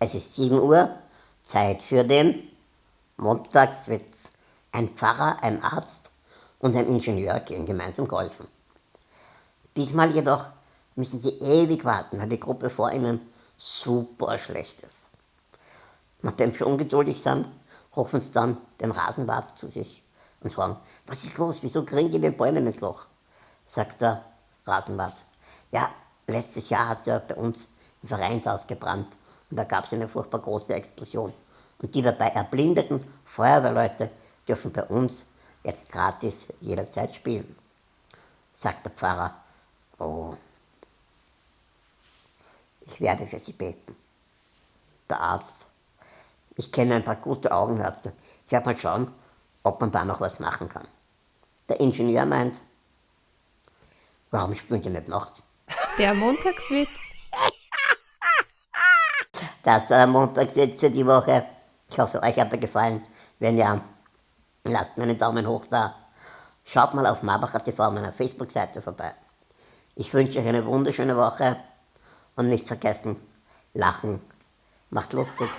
Es ist 7 Uhr, Zeit für den Montagswitz. Ein Pfarrer, ein Arzt und ein Ingenieur gehen gemeinsam golfen. Diesmal jedoch müssen sie ewig warten, weil die Gruppe vor ihnen super schlecht ist. Nachdem sie ungeduldig sind, rufen sie dann den Rasenwart zu sich und fragen, was ist los, wieso kriegen die den Bäumen ins Loch? Sagt der Rasenwart, ja, letztes Jahr hat es ja bei uns im Vereinshaus gebrannt und da gab es eine furchtbar große Explosion. Und die dabei erblindeten Feuerwehrleute dürfen bei uns jetzt gratis jederzeit spielen. Sagt der Pfarrer, oh, ich werde für Sie beten. Der Arzt, ich kenne ein paar gute Augenärzte. Ich werde mal schauen, ob man da noch was machen kann. Der Ingenieur meint, warum spielen die nicht nachts? Der Montagswitz. Das war der Montagswitz für die Woche. Ich hoffe, euch hat er gefallen. Wenn ja, lasst mir einen Daumen hoch da. Schaut mal auf Marbacher TV, meiner Facebook-Seite vorbei. Ich wünsche euch eine wunderschöne Woche und nicht vergessen, lachen macht lustig.